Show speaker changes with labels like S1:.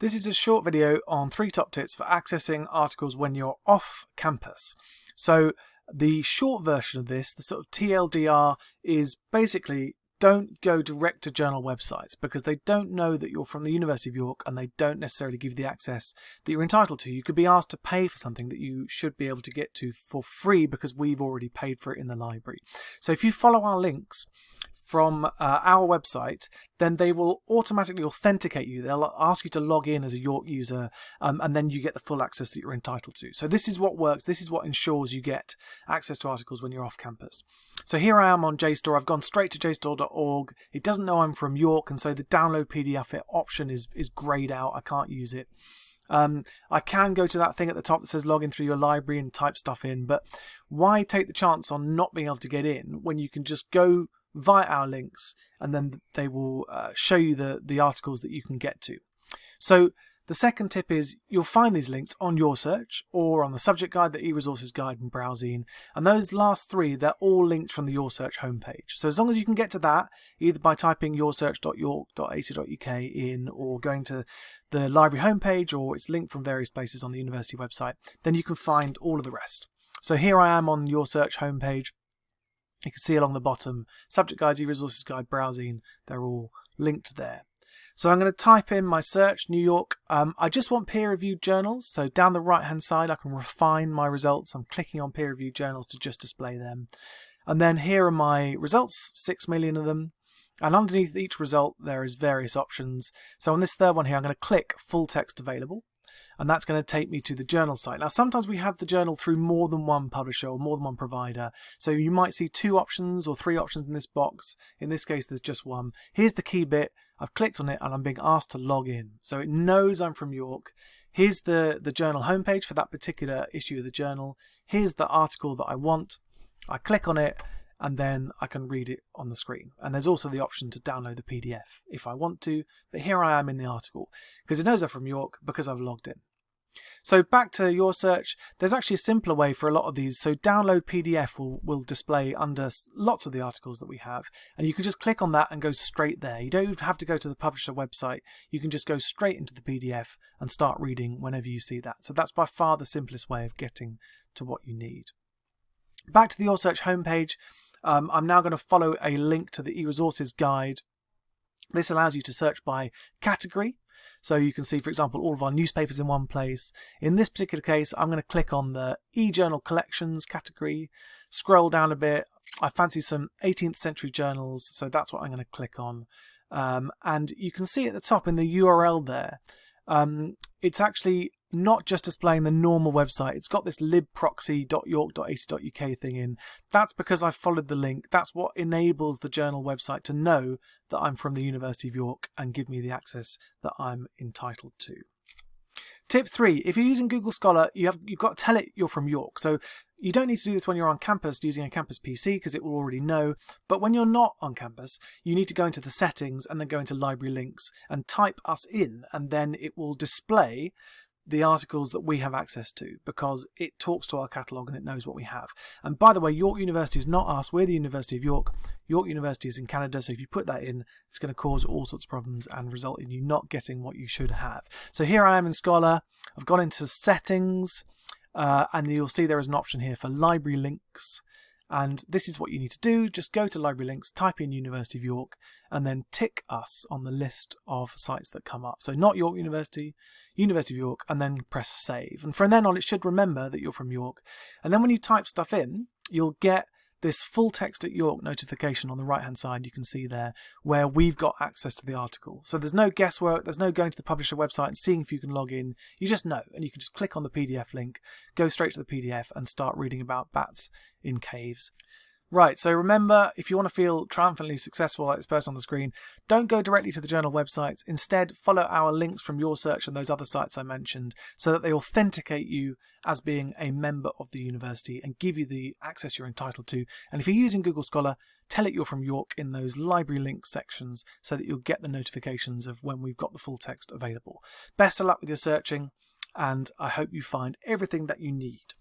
S1: This is a short video on three top tips for accessing articles when you're off campus. So the short version of this, the sort of TLDR, is basically don't go direct to journal websites because they don't know that you're from the University of York and they don't necessarily give you the access that you're entitled to. You could be asked to pay for something that you should be able to get to for free because we've already paid for it in the library. So if you follow our links, from uh, our website, then they will automatically authenticate you. They'll ask you to log in as a York user, um, and then you get the full access that you're entitled to. So this is what works. This is what ensures you get access to articles when you're off campus. So here I am on JSTOR. I've gone straight to JSTOR.org. It doesn't know I'm from York, and so the download PDF option is, is grayed out. I can't use it. Um, I can go to that thing at the top that says log in through your library and type stuff in, but why take the chance on not being able to get in when you can just go via our links and then they will uh, show you the, the articles that you can get to. So the second tip is you'll find these links on YorSearch or on the subject guide, the e-resources guide and BrowZine. And those last three, they're all linked from the YorSearch homepage. So as long as you can get to that, either by typing yorsearch.york.ac.uk in or going to the library homepage or it's linked from various places on the university website, then you can find all of the rest. So here I am on YorSearch homepage. You can see along the bottom, subject guides, e-resources guide, BrowZine, they're all linked there. So I'm going to type in my search, New York. Um, I just want peer-reviewed journals. So down the right-hand side, I can refine my results. I'm clicking on peer-reviewed journals to just display them. And then here are my results, 6 million of them. And underneath each result, there is various options. So on this third one here, I'm going to click full text available and that's going to take me to the journal site. Now sometimes we have the journal through more than one publisher or more than one provider so you might see two options or three options in this box. In this case there's just one. Here's the key bit. I've clicked on it and I'm being asked to log in. So it knows I'm from York. Here's the, the journal homepage for that particular issue of the journal. Here's the article that I want. I click on it and then I can read it on the screen. And there's also the option to download the PDF if I want to, but here I am in the article because it knows I'm from York because I've logged in. So back to YorSearch, there's actually a simpler way for a lot of these. So download PDF will, will display under lots of the articles that we have. And you can just click on that and go straight there. You don't have to go to the publisher website. You can just go straight into the PDF and start reading whenever you see that. So that's by far the simplest way of getting to what you need. Back to the YorSearch homepage, um, I'm now going to follow a link to the e-resources guide. This allows you to search by category. So you can see, for example, all of our newspapers in one place. In this particular case, I'm going to click on the e-journal collections category, scroll down a bit. I fancy some 18th century journals, so that's what I'm going to click on. Um, and you can see at the top in the URL there, um, it's actually not just displaying the normal website. It's got this libproxy.york.ac.uk thing in. That's because I've followed the link. That's what enables the journal website to know that I'm from the University of York and give me the access that I'm entitled to. Tip three, if you're using Google Scholar, you have, you've got to tell it you're from York. So you don't need to do this when you're on campus using a campus PC because it will already know. But when you're not on campus, you need to go into the settings and then go into library links and type us in and then it will display the articles that we have access to because it talks to our catalogue and it knows what we have. And by the way, York University is not us, we're the University of York. York University is in Canada, so if you put that in, it's going to cause all sorts of problems and result in you not getting what you should have. So here I am in Scholar, I've gone into settings, uh, and you'll see there is an option here for library links. And this is what you need to do. Just go to library links, type in University of York, and then tick us on the list of sites that come up. So not York University, University of York, and then press save. And from then on, it should remember that you're from York. And then when you type stuff in, you'll get this full text at York notification on the right hand side you can see there where we've got access to the article. So there's no guesswork, there's no going to the publisher website and seeing if you can log in. You just know and you can just click on the PDF link, go straight to the PDF and start reading about bats in caves. Right, so remember, if you want to feel triumphantly successful like this person on the screen, don't go directly to the journal websites. Instead, follow our links from YorSearch and those other sites I mentioned so that they authenticate you as being a member of the university and give you the access you're entitled to. And if you're using Google Scholar, tell it you're from York in those library links sections so that you'll get the notifications of when we've got the full text available. Best of luck with your searching, and I hope you find everything that you need.